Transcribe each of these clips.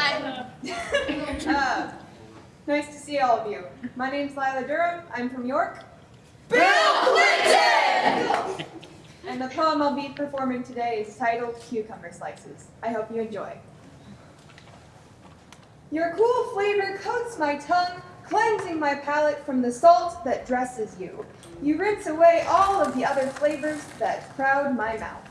Hi. uh, nice to see all of you. My name's Lila Durham. I'm from York. Bill Clinton! and the poem I'll be performing today is titled Cucumber Slices. I hope you enjoy. Your cool flavor coats my tongue, cleansing my palate from the salt that dresses you. You rinse away all of the other flavors that crowd my mouth.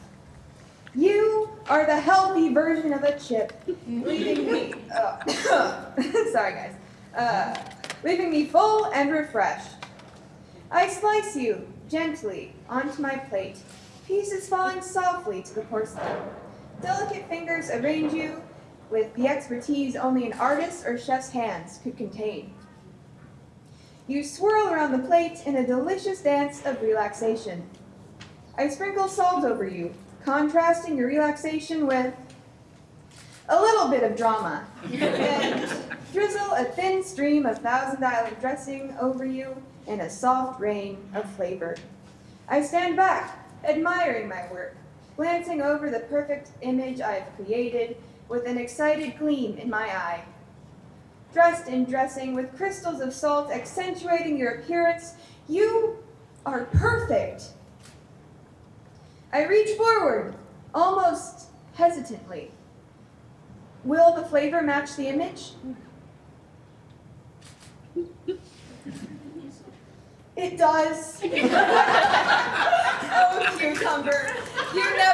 You are the healthy version of a chip, leaving me. Oh, sorry, guys. Uh, leaving me full and refreshed. I slice you gently onto my plate, pieces falling softly to the porcelain. Delicate fingers arrange you with the expertise only an artist or chef's hands could contain. You swirl around the plate in a delicious dance of relaxation. I sprinkle salt over you, contrasting your relaxation with a little bit of drama, and drizzle a thin stream of Thousand Island dressing over you in a soft rain of flavor. I stand back, admiring my work, glancing over the perfect image I have created with an excited gleam in my eye. Dressed in dressing with crystals of salt accentuating your appearance, you are perfect. I reach forward, almost hesitantly. Will the flavor match the image? It does. oh, cucumber, you disappoint.